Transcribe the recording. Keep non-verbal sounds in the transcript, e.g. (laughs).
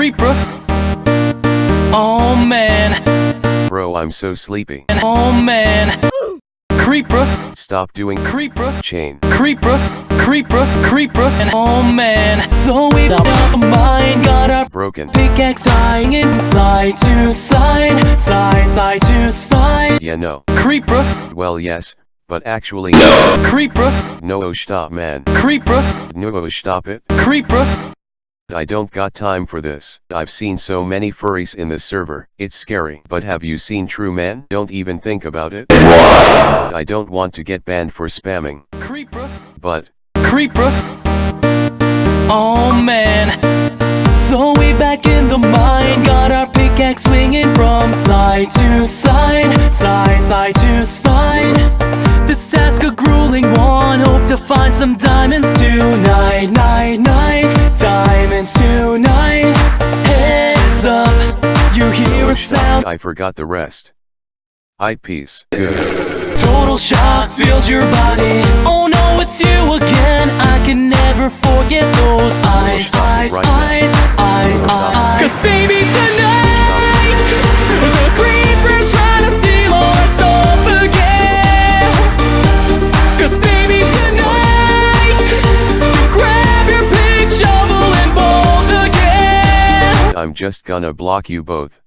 Creeper. Oh man. Bro, I'm so sleepy. Oh man. Creeper. Stop doing Creeper. chain. Creeper. Creeper. Creeper. And oh man. So we got the mind. Got our Broken. pickaxe dying inside to side. Side, side to side. Yeah, no. Creeper. Well, yes, but actually no. Creeper. No, oh, stop, man. Creeper. No, oh, stop it. Creeper. I don't got time for this. I've seen so many furries in this server, it's scary. But have you seen true men? Don't even think about it. (laughs) I don't want to get banned for spamming, Creeper. but Creeper. Oh man. So we back in the mine, got our pickaxe swinging from side to side, side, side to side. This task a grueling one, hope to find some diamonds tonight, night, night, diamonds tonight. Heads up, you hear a sound. I forgot the rest. I peace. Good. Total shock fills your body. Oh no, it's you again. I can never forget those eyes, eyes, right now. eyes, eyes, eyes. Cause baby, tonight, I'm just gonna block you both.